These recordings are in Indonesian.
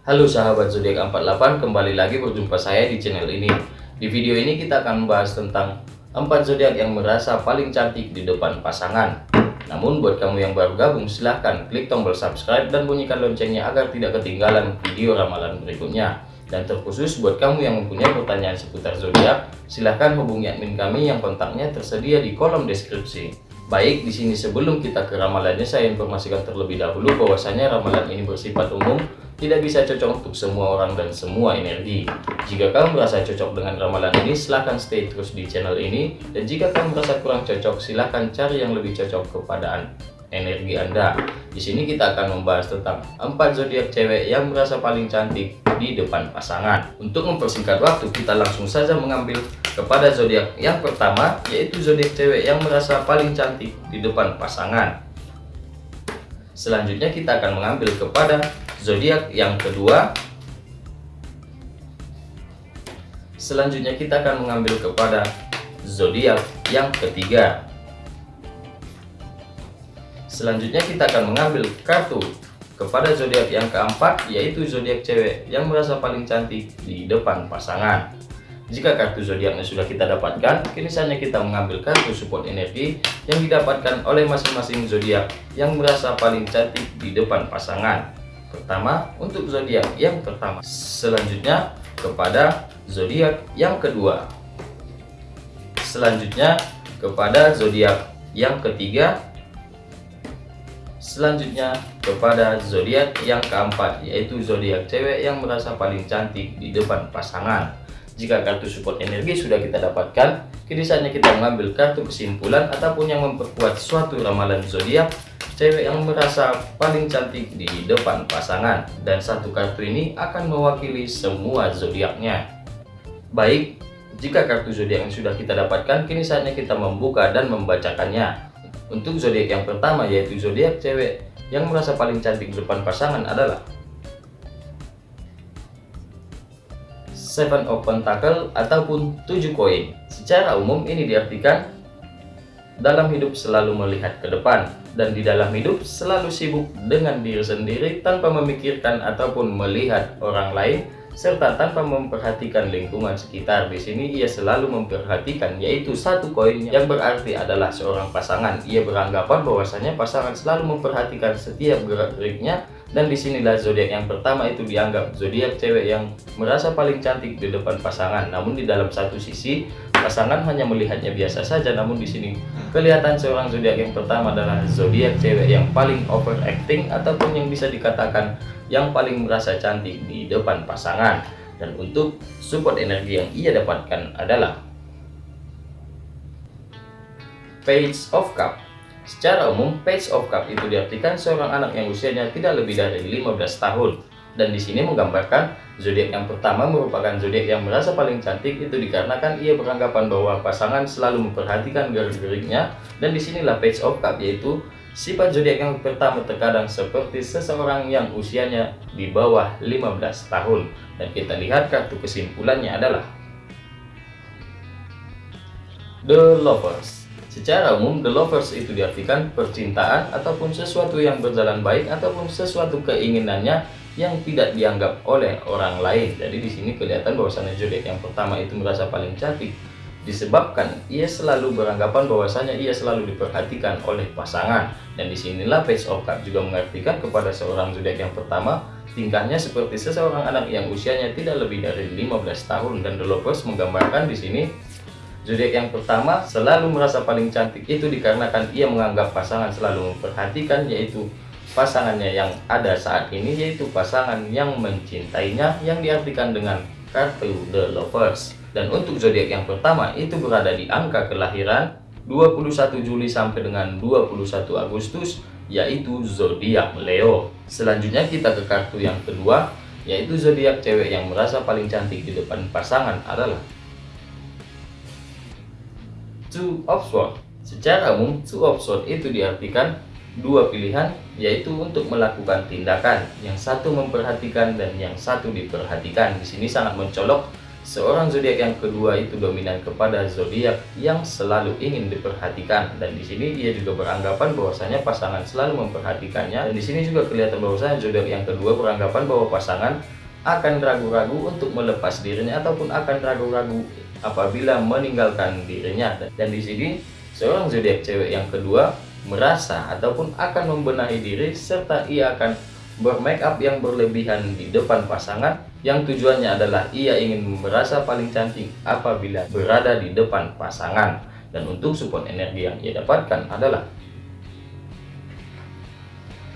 Halo sahabat zodiak 48, kembali lagi berjumpa saya di channel ini. Di video ini kita akan membahas tentang 4 zodiak yang merasa paling cantik di depan pasangan. Namun buat kamu yang baru gabung silahkan klik tombol subscribe dan bunyikan loncengnya agar tidak ketinggalan video ramalan berikutnya. Dan terkhusus buat kamu yang mempunyai pertanyaan seputar zodiak, silahkan hubungi admin kami yang kontaknya tersedia di kolom deskripsi. Baik, di sini sebelum kita ke ramalannya, saya informasikan terlebih dahulu bahwasanya ramalan ini bersifat umum, tidak bisa cocok untuk semua orang dan semua energi. Jika kamu merasa cocok dengan ramalan ini, silahkan stay terus di channel ini. Dan jika kamu merasa kurang cocok, silahkan cari yang lebih cocok kepada energi Anda. Di sini kita akan membahas tentang 4 zodiak cewek yang merasa paling cantik di depan pasangan. Untuk mempersingkat waktu, kita langsung saja mengambil kepada zodiak yang pertama yaitu zodiak cewek yang merasa paling cantik di depan pasangan. Selanjutnya kita akan mengambil kepada zodiak yang kedua. Selanjutnya kita akan mengambil kepada zodiak yang ketiga. Selanjutnya kita akan mengambil kartu kepada zodiak yang keempat yaitu zodiak cewek yang merasa paling cantik di depan pasangan. Jika kartu zodiaknya sudah kita dapatkan, kini saatnya kita mengambil kartu support energi yang didapatkan oleh masing-masing zodiak yang merasa paling cantik di depan pasangan. Pertama, untuk zodiak yang pertama. Selanjutnya, kepada zodiak yang kedua. Selanjutnya, kepada zodiak yang ketiga. Selanjutnya, kepada zodiak yang keempat, yaitu zodiak cewek yang merasa paling cantik di depan pasangan. Jika kartu support energi sudah kita dapatkan, kini saatnya kita mengambil kartu kesimpulan ataupun yang memperkuat suatu ramalan zodiak cewek yang merasa paling cantik di depan pasangan dan satu kartu ini akan mewakili semua zodiaknya. Baik, jika kartu zodiak yang sudah kita dapatkan, kini saatnya kita membuka dan membacakannya. Untuk zodiak yang pertama yaitu zodiak cewek yang merasa paling cantik di depan pasangan adalah Seven of Pentacle ataupun tujuh koin. Secara umum ini diartikan dalam hidup selalu melihat ke depan dan di dalam hidup selalu sibuk dengan diri sendiri tanpa memikirkan ataupun melihat orang lain serta tanpa memperhatikan lingkungan sekitar. Di sini ia selalu memperhatikan yaitu satu koin yang berarti adalah seorang pasangan. Ia beranggapan bahwasanya pasangan selalu memperhatikan setiap gerak-geriknya dan di sinilah zodiak yang pertama itu dianggap zodiak cewek yang merasa paling cantik di depan pasangan. Namun di dalam satu sisi pasangan hanya melihatnya biasa saja. Namun di sini kelihatan seorang zodiak yang pertama adalah zodiak cewek yang paling overacting ataupun yang bisa dikatakan yang paling merasa cantik di depan pasangan dan untuk support energi yang ia dapatkan adalah Page of Cup Secara umum, Page of Cup itu diartikan seorang anak yang usianya tidak lebih dari 15 tahun. Dan di sini menggambarkan zodiak yang pertama merupakan zodiak yang merasa paling cantik itu dikarenakan ia beranggapan bahwa pasangan selalu memperhatikan gerak-geriknya dan di sinilah Page of Cup yaitu Sifat zodiak yang pertama terkadang seperti seseorang yang usianya di bawah 15 tahun. Dan kita lihat kartu kesimpulannya adalah The Lovers. Secara umum, The Lovers itu diartikan percintaan ataupun sesuatu yang berjalan baik ataupun sesuatu keinginannya yang tidak dianggap oleh orang lain. Jadi di sini kelihatan bahwasannya zodiak yang pertama itu merasa paling cantik. Disebabkan ia selalu beranggapan bahwasanya ia selalu diperhatikan oleh pasangan. Dan di sinilah Page of Cup juga mengartikan kepada seorang zodiak yang pertama tingkahnya seperti seseorang anak yang usianya tidak lebih dari 15 tahun. Dan The Lovers menggambarkan di sini zodiak yang pertama selalu merasa paling cantik itu dikarenakan ia menganggap pasangan selalu memperhatikan yaitu pasangannya yang ada saat ini yaitu pasangan yang mencintainya yang diartikan dengan kartu The Lovers dan untuk zodiak yang pertama itu berada di angka kelahiran 21 Juli sampai dengan 21 Agustus yaitu zodiak Leo. Selanjutnya kita ke kartu yang kedua yaitu zodiak cewek yang merasa paling cantik di depan pasangan adalah Two Swords. Secara umum Two Swords itu diartikan dua pilihan yaitu untuk melakukan tindakan. Yang satu memperhatikan dan yang satu diperhatikan. Di sini sangat mencolok seorang zodiak yang kedua itu dominan kepada zodiak yang selalu ingin diperhatikan. Dan di sini dia juga beranggapan bahwasanya pasangan selalu memperhatikannya. Dan di sini juga kelihatan bahwasanya zodiak yang kedua beranggapan bahwa pasangan akan ragu-ragu untuk melepas dirinya ataupun akan ragu-ragu apabila meninggalkan dirinya. Dan di sini seorang zodiak cewek yang kedua merasa ataupun akan membenahi diri serta ia akan bermake up yang berlebihan di depan pasangan yang tujuannya adalah ia ingin merasa paling cantik apabila berada di depan pasangan. Dan untuk support energi yang ia dapatkan adalah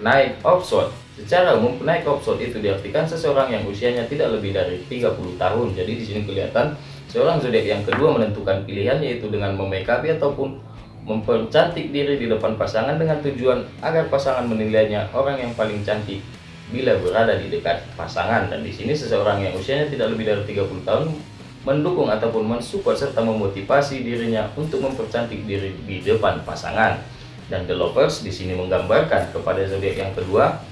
naik offshore secara umum naik offshore itu diartikan seseorang yang usianya tidak lebih dari 30 tahun. Jadi di sini kelihatan seorang zodiak yang kedua menentukan pilihan yaitu dengan memake up ataupun mempercantik diri di depan pasangan dengan tujuan agar pasangan menilainya orang yang paling cantik bila berada di dekat pasangan. Dan di sini seseorang yang usianya tidak lebih dari 30 tahun mendukung ataupun mensupport serta memotivasi dirinya untuk mempercantik diri di depan pasangan. Dan the lovers di sini menggambarkan kepada zodiak yang kedua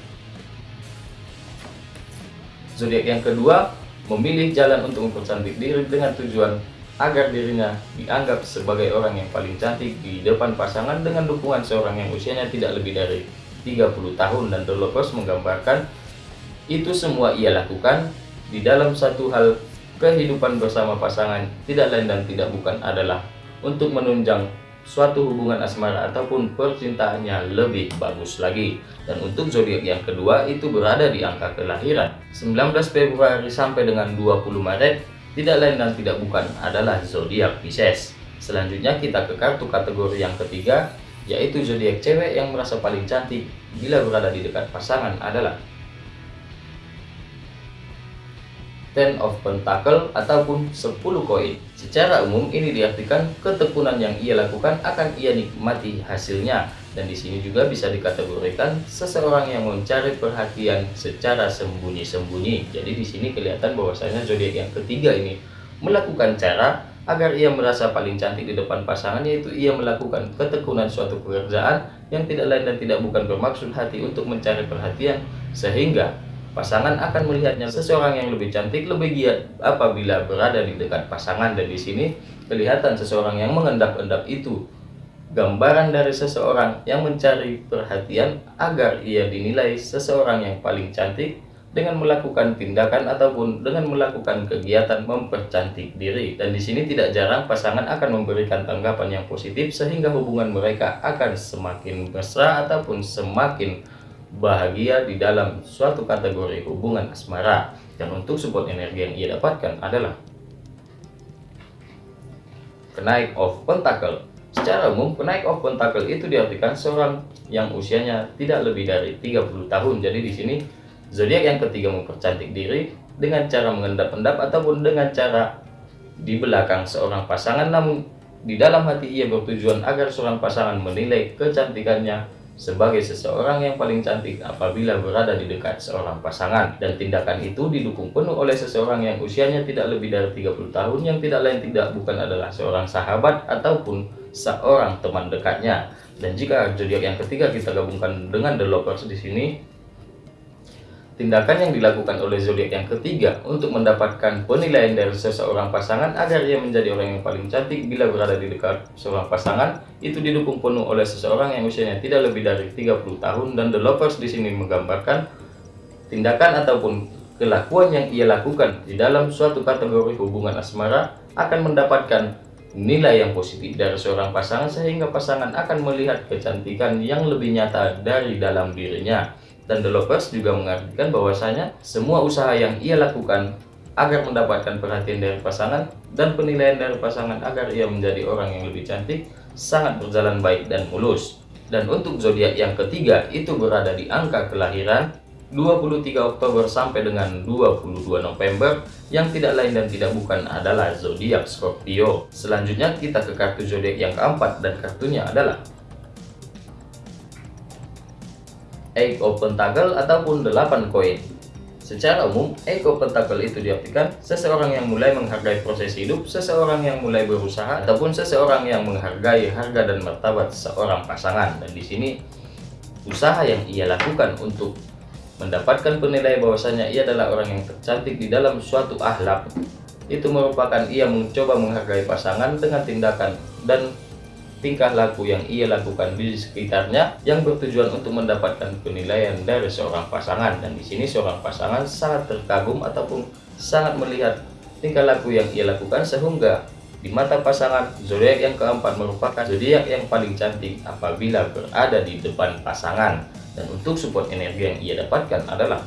zodiak yang kedua memilih jalan untuk mempercantik diri dengan tujuan agar dirinya dianggap sebagai orang yang paling cantik di depan pasangan dengan dukungan seorang yang usianya tidak lebih dari 30 tahun. Dan Lovers menggambarkan itu semua ia lakukan di dalam satu hal. Kehidupan bersama pasangan tidak lain dan tidak bukan adalah untuk menunjang suatu hubungan asmara ataupun percintaannya lebih bagus lagi dan untuk zodiak yang kedua itu berada di angka kelahiran 19 Februari sampai dengan 20 Maret tidak lain dan tidak bukan adalah zodiak Pisces. Selanjutnya kita ke kartu kategori yang ketiga, yaitu zodiak cewek yang merasa paling cantik bila berada di dekat pasangan adalah Ten of Pentacle ataupun 10 koin. Secara umum ini diartikan ketekunan yang ia lakukan akan ia nikmati hasilnya dan di sini juga bisa dikategorikan seseorang yang mencari perhatian secara sembunyi-sembunyi. Jadi di sini kelihatan bahwasanya zodiak yang ketiga ini melakukan cara agar ia merasa paling cantik di depan pasangan yaitu ia melakukan ketekunan suatu pekerjaan yang tidak lain dan tidak bukan bermaksud hati untuk mencari perhatian sehingga pasangan akan melihatnya seseorang yang lebih cantik lebih giat apabila berada di dekat pasangan. Dan di sini kelihatan seseorang yang mengendap-endap itu. Gambaran dari seseorang yang mencari perhatian agar ia dinilai seseorang yang paling cantik dengan melakukan tindakan ataupun dengan melakukan kegiatan mempercantik diri. Dan di sini tidak jarang pasangan akan memberikan tanggapan yang positif sehingga hubungan mereka akan semakin mesra ataupun semakin bahagia di dalam suatu kategori hubungan asmara dan untuk support energi yang ia dapatkan adalah kenaik of pentacle Secara umum, penaik of pentacle itu diartikan seorang yang usianya tidak lebih dari 30 tahun. Jadi di sini zodiak yang ketiga mempercantik diri dengan cara mengendap-endap ataupun dengan cara di belakang seorang pasangan namun di dalam hati ia bertujuan agar seorang pasangan menilai kecantikannya sebagai seseorang yang paling cantik apabila berada di dekat seorang pasangan. Dan tindakan itu didukung penuh oleh seseorang yang usianya tidak lebih dari 30 tahun yang tidak lain tidak bukan adalah seorang sahabat ataupun seorang teman dekatnya. Dan jika zodiak yang ketiga kita gabungkan dengan the lovers di sini Tindakan yang dilakukan oleh zodiak yang ketiga untuk mendapatkan penilaian dari seseorang pasangan agar ia menjadi orang yang paling cantik bila berada di dekat seorang pasangan itu didukung penuh oleh seseorang yang usianya tidak lebih dari 30 tahun dan the lovers di sini menggambarkan tindakan ataupun kelakuan yang ia lakukan di dalam suatu kategori hubungan asmara akan mendapatkan nilai yang positif dari seorang pasangan sehingga pasangan akan melihat kecantikan yang lebih nyata dari dalam dirinya dan The Lovers juga mengartikan bahwasanya semua usaha yang ia lakukan agar mendapatkan perhatian dari pasangan dan penilaian dari pasangan agar ia menjadi orang yang lebih cantik sangat berjalan baik dan mulus. Dan untuk zodiak yang ketiga itu berada di angka kelahiran 23 Oktober sampai dengan 22 November yang tidak lain dan tidak bukan adalah zodiak Scorpio. Selanjutnya kita ke kartu zodiak yang keempat dan kartunya adalah Of Pentacle ataupun 8 koin. Secara umum, Eight of Pentacle itu diartikan seseorang yang mulai menghargai proses hidup, seseorang yang mulai berusaha, ataupun seseorang yang menghargai harga dan martabat seorang pasangan. Dan di sini, usaha yang ia lakukan untuk mendapatkan penilaian bahwasanya ia adalah orang yang tercantik di dalam suatu akhlak itu merupakan ia mencoba menghargai pasangan dengan tindakan dan tingkah laku yang ia lakukan di sekitarnya yang bertujuan untuk mendapatkan penilaian dari seorang pasangan. Dan di sini seorang pasangan sangat terkagum ataupun sangat melihat tingkah laku yang ia lakukan sehingga di mata pasangan zodiak yang keempat merupakan zodiak yang paling cantik apabila berada di depan pasangan. Dan untuk support energi yang ia dapatkan adalah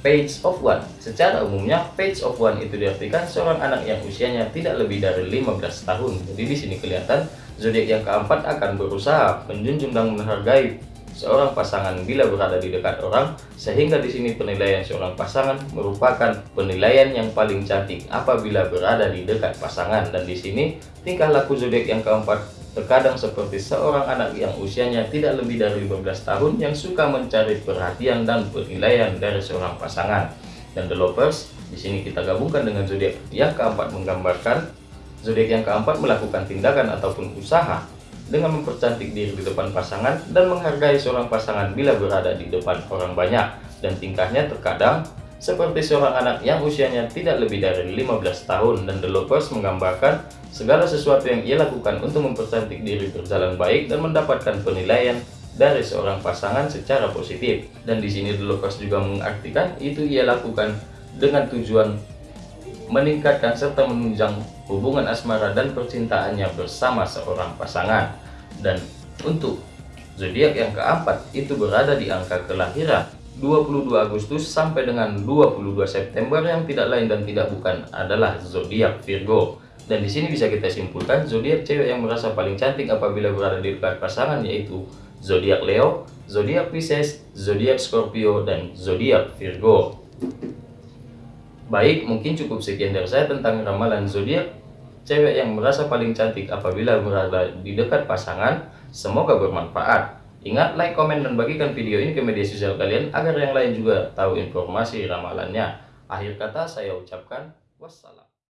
Page of One. Secara umumnya, Page of One itu diartikan seorang anak yang usianya tidak lebih dari 15 tahun. Jadi di sini kelihatan zodiak yang keempat akan berusaha menjunjung dan menghargai seorang pasangan bila berada di dekat orang, sehingga di sini penilaian seorang pasangan merupakan penilaian yang paling cantik apabila berada di dekat pasangan. Dan di sini tingkah laku zodiak yang keempat Terkadang seperti seorang anak yang usianya tidak lebih dari 15 tahun yang suka mencari perhatian dan penilaian dari seorang pasangan. Dan the lovers, di sini kita gabungkan dengan zodiak yang keempat menggambarkan zodiak yang keempat melakukan tindakan ataupun usaha dengan mempercantik diri di depan pasangan dan menghargai seorang pasangan bila berada di depan orang banyak dan tingkahnya terkadang seperti seorang anak yang usianya tidak lebih dari 15 tahun dan The Lovers menggambarkan segala sesuatu yang ia lakukan untuk mempercantik diri berjalan baik dan mendapatkan penilaian dari seorang pasangan secara positif. Dan di sini The Lovers juga mengartikan itu ia lakukan dengan tujuan meningkatkan serta menunjang hubungan asmara dan percintaannya bersama seorang pasangan. Dan untuk zodiak yang keempat itu berada di angka kelahiran 22 Agustus sampai dengan 22 September yang tidak lain dan tidak bukan adalah zodiak Virgo. Dan di sini bisa kita simpulkan zodiak cewek yang merasa paling cantik apabila berada di dekat pasangan yaitu zodiak Leo, zodiak Pisces, zodiak Scorpio dan zodiak Virgo. Baik, mungkin cukup sekian dari saya tentang ramalan zodiak cewek yang merasa paling cantik apabila berada di dekat pasangan. Semoga bermanfaat. Ingat, like, komen, dan bagikan video ini ke media sosial kalian agar yang lain juga tahu informasi ramalannya. Akhir kata saya ucapkan wassalam.